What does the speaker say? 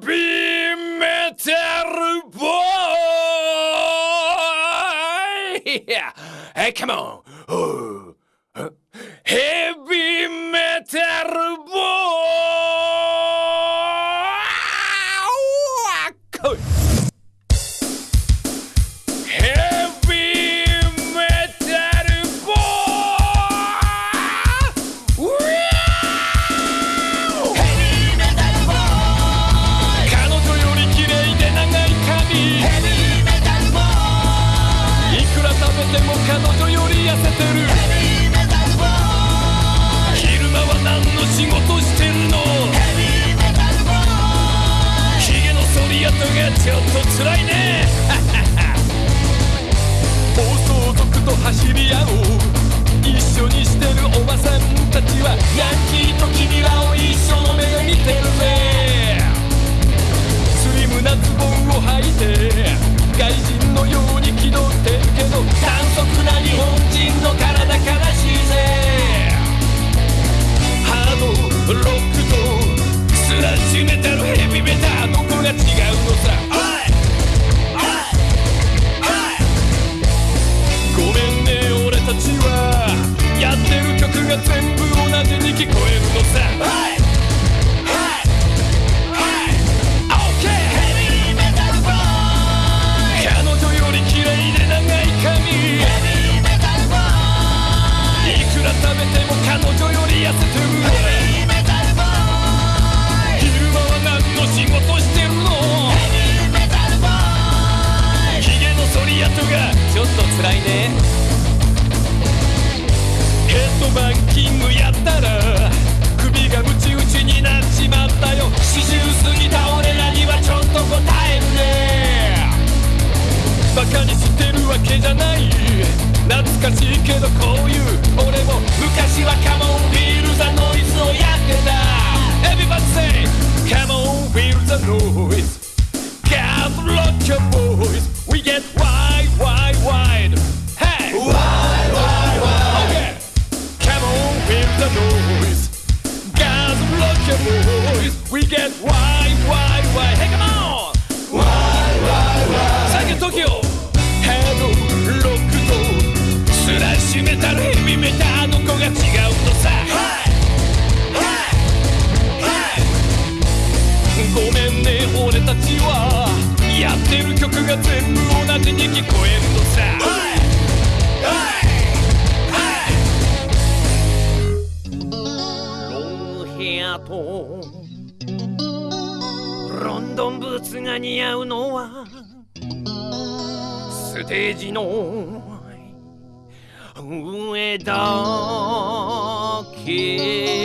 ビーメタルボーイ Hey, come on! Oh. Heavy 走り合う。一緒にしてるおばさんたちはヤンキーと君らを一緒の目辛いね。ヘッドバンキングやったら首がムチ打ちになっちまったよ。四十過ぎた俺らにはちょっと答えるね。バカにしてるわけじゃない。懐かしいけどこういう俺も昔はカモンフィールザノイズをやってた。Everybody say Come on feel the noise God the noise God rock your voice We get wide wide wide Hey come on Wide wide wide 最近 Tokyo ハードロックとスラッシュメタルヘビメタどこが違うのさごめんね俺たちはやってる曲が全部同じに聞こえるーツが似合うのはステージの上だけ。